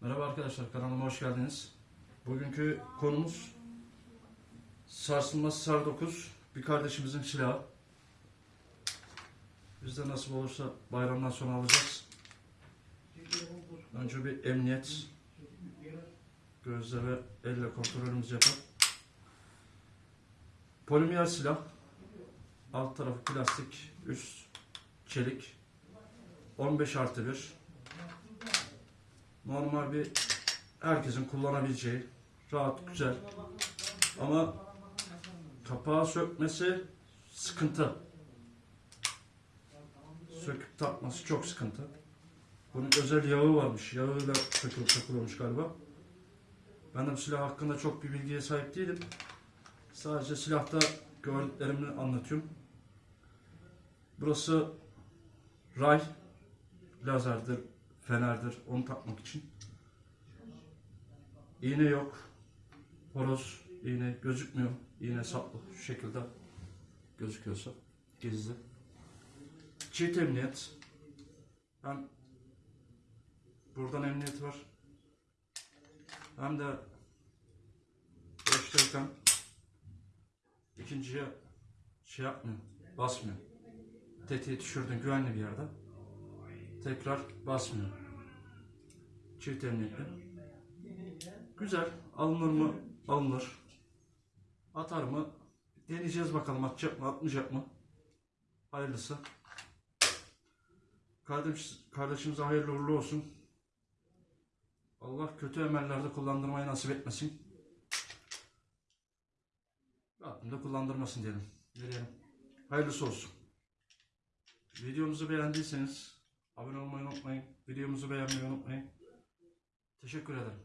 Merhaba arkadaşlar kanalıma hoş geldiniz. Bugünkü konumuz sarsılmaz sar 9 bir kardeşimizin silahı. Biz de nasip olursa bayramdan sonra alacağız. Önce bir emniyet gözle ve elle kontrolümüzü yapalım. Polimer silah. Alt tarafı plastik, üst çelik. 15 artı 1. Normal bir herkesin kullanabileceği rahat güzel ama kapağı sökmesi sıkıntı. Söküp takması çok sıkıntı. Bunun özel yağı varmış. Yağıyla takılıp takılıyormuş galiba. Ben de bu silah hakkında çok bir bilgiye sahip değilim. Sadece silahta gördüklerimi anlatıyorum. Burası ray, lazerdir, fenerdir. Onu takmak için. İğne yok. Horoz, iğne gözükmüyor. İğne saplı. Şu şekilde gözüküyorsa. Gizli. Çift emniyet. Hem buradan emniyet var. Hem de boştayken ikinciye şey yapmıyor. Basmıyor. Tetiği düşürdün güvenli bir yerde. Tekrar basmıyor. Çift emniyetli. Güzel. Alınır mı? Alınır. Atar mı? Deneyeceğiz bakalım atacak mı atmayacak mı? Hayırlısı. Kardeş, kardeşimize hayırlı uğurlu olsun. Allah kötü emellerde kullandırmayı nasip etmesin. Rabbim de kullandırmasın diyelim. Ne diyelim? Hayırlısı olsun. Videomuzu beğendiyseniz abone olmayı unutmayın. Videomuzu beğenmeyi unutmayın. Teşekkür ederim.